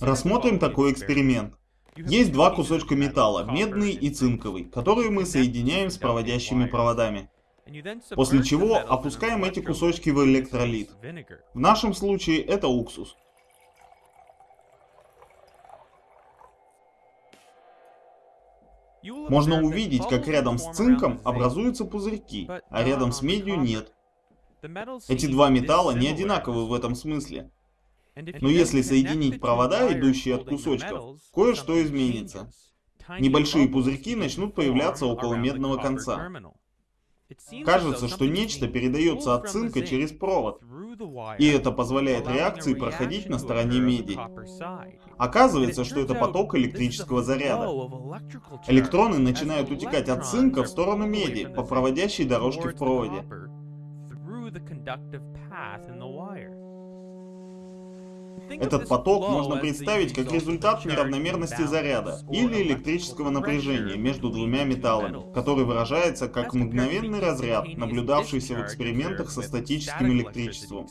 Рассмотрим такой эксперимент. Есть два кусочка металла, медный и цинковый, которые мы соединяем с проводящими проводами. После чего опускаем эти кусочки в электролит. В нашем случае это уксус. Можно увидеть, как рядом с цинком образуются пузырьки, а рядом с медью нет. Эти два металла не одинаковы в этом смысле. Но если соединить провода, идущие от кусочков, кое-что изменится. Небольшие пузырьки начнут появляться около медного конца. Кажется, что нечто передается от цинка через провод, и это позволяет реакции проходить на стороне меди. Оказывается, что это поток электрического заряда. Электроны начинают утекать от цинка в сторону меди по проводящей дорожке в проводе. Этот поток можно представить как результат неравномерности заряда или электрического напряжения между двумя металлами, который выражается как мгновенный разряд, наблюдавшийся в экспериментах со статическим электричеством.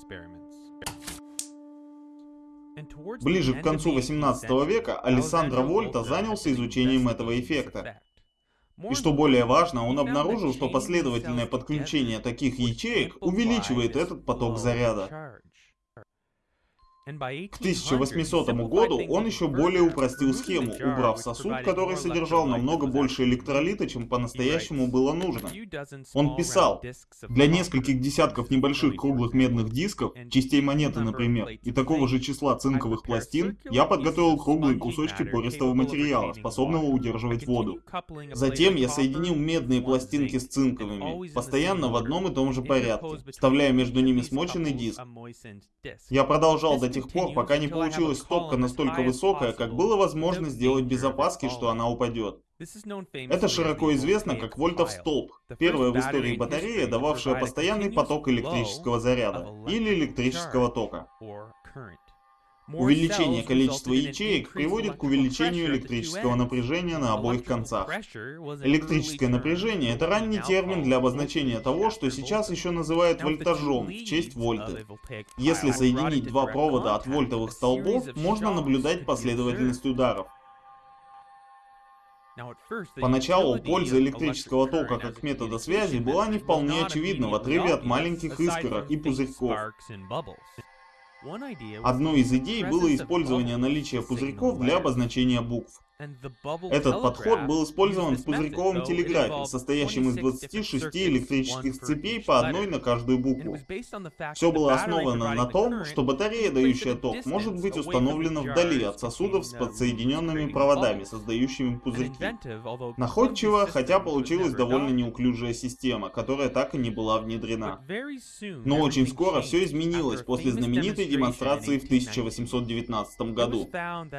Ближе к концу 18 века Алессандро Вольта занялся изучением этого эффекта. И что более важно, он обнаружил, что последовательное подключение таких ячеек увеличивает этот поток заряда. К 1800 году он еще более упростил схему, убрав сосуд, который содержал намного больше электролита, чем по-настоящему было нужно. Он писал, для нескольких десятков небольших круглых медных дисков, частей монеты, например, и такого же числа цинковых пластин, я подготовил круглые кусочки пористого материала, способного удерживать воду. Затем я соединил медные пластинки с цинковыми, постоянно в одном и том же порядке, вставляя между ними смоченный диск. Я продолжал до тех пор, пока не получилась стопка настолько высокая, как было возможно сделать без опаски, что она упадет. Это широко известно как вольтов столб, первая в истории батарея, дававшая постоянный поток электрического заряда или электрического тока. Увеличение количества ячеек приводит к увеличению электрического напряжения на обоих концах. Электрическое напряжение – это ранний термин для обозначения того, что сейчас еще называют вольтажом в честь вольты. Если соединить два провода от вольтовых столбов, можно наблюдать последовательность ударов. Поначалу польза электрического тока как метода связи была не вполне очевидна в отрыве от маленьких искорок и пузырьков. Одной из идей было использование наличия пузырьков для обозначения букв. Этот подход был использован в пузырьковом телеграфе, состоящем из 26 электрических цепей по одной на каждую букву. Все было основано на том, что батарея, дающая ток, может быть установлена вдали от сосудов с подсоединенными проводами, создающими пузырьки. Находчиво, хотя получилась довольно неуклюжая система, которая так и не была внедрена. Но очень скоро все изменилось после знаменитой демонстрации в 1819 году.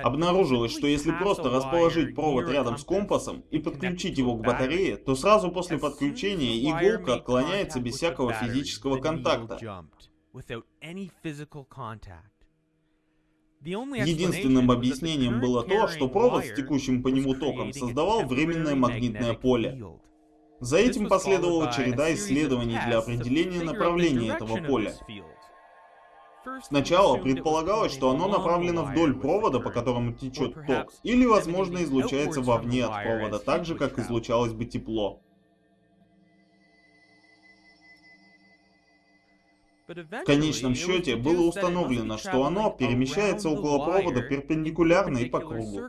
Обнаружилось, что если просто расположить провод рядом с компасом и подключить его к батарее, то сразу после подключения иголка отклоняется без всякого физического контакта. Единственным объяснением было то, что провод с текущим по нему током создавал временное магнитное поле. За этим последовала череда исследований для определения направления этого поля. Сначала предполагалось, что оно направлено вдоль провода, по которому течет ток, или, возможно, излучается вовне от провода, так же, как излучалось бы тепло. В конечном счете было установлено, что оно перемещается около провода перпендикулярно и по кругу.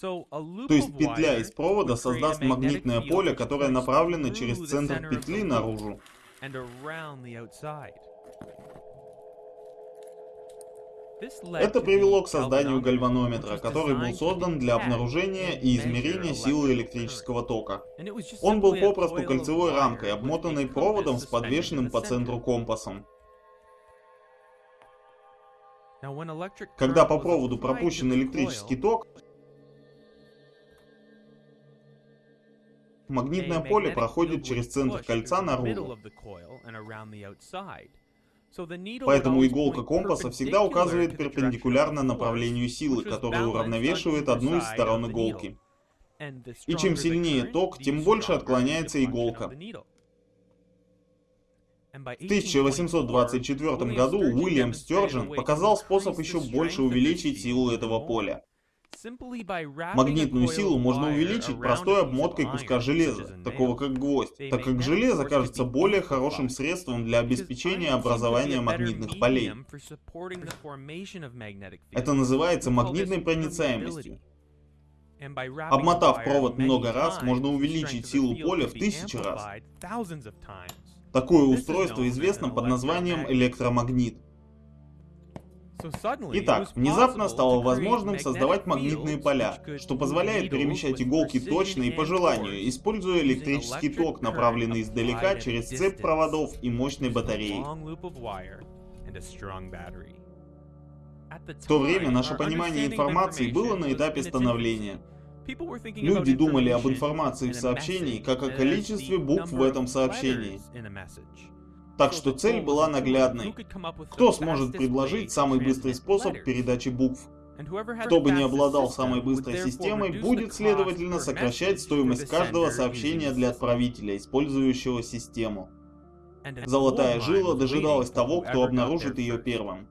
То есть петля из провода создаст магнитное поле, которое направлено через центр петли наружу. Это привело к созданию гальванометра, который был создан для обнаружения и измерения силы электрического тока. Он был попросту кольцевой рамкой, обмотанной проводом с подвешенным по центру компасом. Когда по проводу пропущен электрический ток, магнитное поле проходит через центр кольца наружу. Поэтому иголка компаса всегда указывает перпендикулярно направлению силы, которая уравновешивает одну из сторон иголки. И чем сильнее ток, тем больше отклоняется иголка. В 1824 году Уильям Стёрджен показал способ еще больше увеличить силу этого поля. Магнитную силу можно увеличить простой обмоткой куска железа, такого как гвоздь, так как железо кажется более хорошим средством для обеспечения образования магнитных полей. Это называется магнитной проницаемостью. Обмотав провод много раз, можно увеличить силу поля в тысячи раз. Такое устройство известно под названием электромагнит. Итак, внезапно стало возможным создавать магнитные поля, что позволяет перемещать иголки точно и по желанию, используя электрический ток, направленный издалека через цепь проводов и мощной батареи. В то время наше понимание информации было на этапе становления. Люди думали об информации в сообщении, как о количестве букв в этом сообщении. Так что цель была наглядной. Кто сможет предложить самый быстрый способ передачи букв? Кто бы не обладал самой быстрой системой, будет, следовательно, сокращать стоимость каждого сообщения для отправителя, использующего систему. Золотая жила дожидалась того, кто обнаружит ее первым.